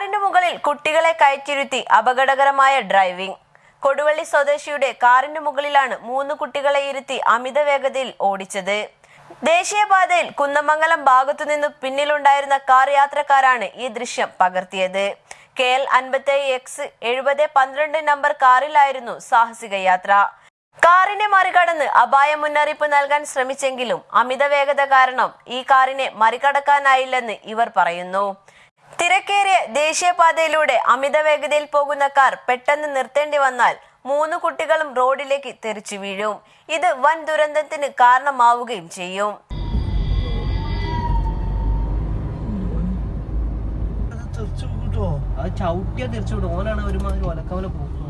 കാറിന് മുകളിൽ കുട്ടികളെ കയറ്റിരുത്തി അപകടകരമായ ഡ്രൈവിംഗ്. കൊടുവള്ളി സ്വദേശിയുടെ കാറിന് മുകളിലാണ് മൂന്ന് കുട്ടികളെ ഇരുത്തി അമിത വേഗതയിൽ ഓടിച്ചത്. ദേശീയപാതയിൽ കുന്നമംഗലം ഭാഗത്തുനിന്ന് പിന്നിലുണ്ടായിരുന്ന കാർ യാത്രക്കാരാണ് ഈ ദൃശ്യം പകർത്തിയത്. കെ എൽ അൻപത്തി എക്സ് എഴുപത് പന്ത്രണ്ട് നമ്പർ കാറിലായിരുന്നു സാഹസിക യാത്ര. കാറിനെ മറികടന്ന് അപായ മുന്നറിയിപ്പ് നൽകാൻ ശ്രമിച്ചെങ്കിലും അമിത വേഗത കാരണം ഈ കാറിനെ മറികടക്കാനായില്ലെന്ന് ഇവർ പറയുന്നു. തിരക്കേറിയ ദേശീയപാതയിലൂടെ അമിത വേഗതയിൽ പോകുന്ന കാർ പെട്ടെന്ന് നിർത്തേണ്ടി വന്നാൽ മൂന്ന് കുട്ടികളും റോഡിലേക്ക് തെറിച്ചു വീഴും. ഇത് വൻ ദുരന്തത്തിന് കാരണമാവുകയും ചെയ്യും. ചവിട്ടിയാ തിരിച്ചു വിടും. ഓനാണ് ഒരുമാതിരി ഒലക്കവല പോകുന്നത്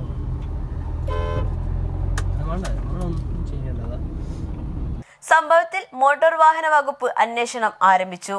അതുകൊണ്ട് നമ്മളൊന്നും ചെയ്യേണ്ടതാ സംഭവത്തിൽ മോട്ടോർ വാഹന വകുപ്പ് അന്വേഷണം ആരംഭിച്ചു.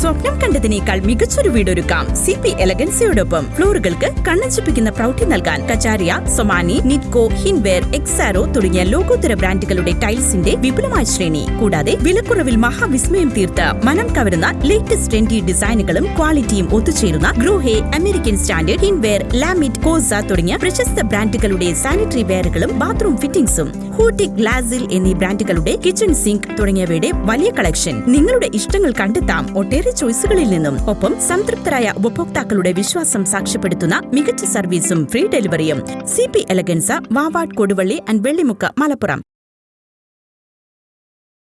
സ്വപ്നം കണ്ടതിനേക്കാൾ മികച്ചൊരു വീടൊരുക്കാം. സി പി എലഗൻസിയോടൊപ്പം ഫ്ലോറുകൾക്ക് കണ്ണഞ്ചിപ്പിക്കുന്ന പ്രൗഢി നൽകാൻ കച്ചാരിയ സൊമാനി നിറ്റ്കോ ഹിൻവെയർ എക്സാരോ തുടങ്ങിയ ലോകോത്തര ബ്രാൻഡുകളുടെ ടൈൽസിന്റെ വിപുലമായ ശ്രേണി. കൂടാതെ വിലക്കുറവിൽ മഹാവിസ്മയം തീർത്ത് മനം കവരുന്ന ലേറ്റസ്റ്റ് ട്രെൻഡി ഡിസൈനുകളും ക്വാളിറ്റിയും ഒത്തുചേരുന്ന ഗ്രൂഹെ അമേരിക്കൻ സ്റ്റാൻഡേർഡ് ഹിൻവെയർ ലാമിറ്റ് കോസ തുടങ്ങിയ പ്രശസ്ത ബ്രാൻഡുകളുടെ സാനിറ്ററി വെയറുകളും ബാത്റൂം ഫിറ്റിംഗ്സും ഹൂട്ടിക് ലാസിൽ എന്നീ ബ്രാൻഡുകളുടെ കിച്ചൺ സിങ്ക് തുടങ്ങിയവയുടെ വലിയ കളക്ഷൻ. നിങ്ങളുടെ ഇഷ്ടങ്ങൾ കണ്ടെത്താം ഒട്ടേറെ ചോയ്സുകളിൽ നിന്നും. ഒപ്പം സംതൃപ്തരായ ഉപഭോക്താക്കളുടെ വിശ്വാസം സാക്ഷ്യപ്പെടുത്തുന്ന മികച്ച സർവീസും ഫ്രീ ഡെലിവറിയും. C P Elegance Vavad Koduvally and Vellimukku Malappuram.